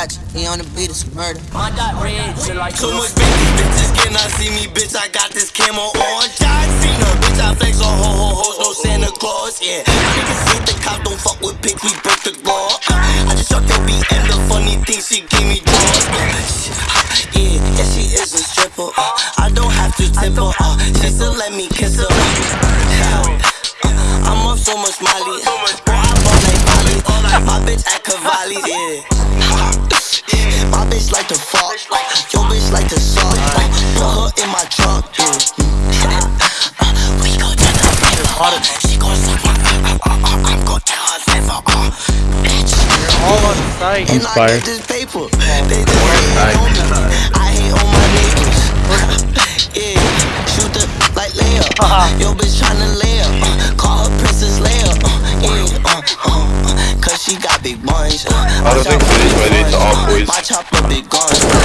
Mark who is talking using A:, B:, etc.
A: got you. He on the beat, it's murder.
B: My dot red, shit like
C: Too much bitches, bitches cannot see me, bitch. I got this camo on. John Cena, bitch. I flex on ho ho hoes, no Santa Claus. Yeah, niggas hate the cops, don't fuck with pigs, we break the law. Uh, I just shot your beat and the funny thing she gave me jaws. Uh, yeah, yeah, she is a stripper. Uh, I don't have to tip her. Uh, she still let me kiss her. Uh, I'm up so much Molly. Boy, I ball like Molly. My bitch at Cavalli, yeah. My bitch like to fuck. Your bitch like to suck. Put her in my trunk. We go to the river. She gon' suck my I'm gon' tell her liver, uh, bitch.
D: All on site.
C: And I
E: Inspired.
C: get this paper. They just hate on me. I hate on my niggas. yeah, shoot the like Leia. Uh, yo, bitch tryna lay up. Cause she got big buns.
E: I don't think Philly's
C: chopper
E: to all boys.
C: My chopper big guns.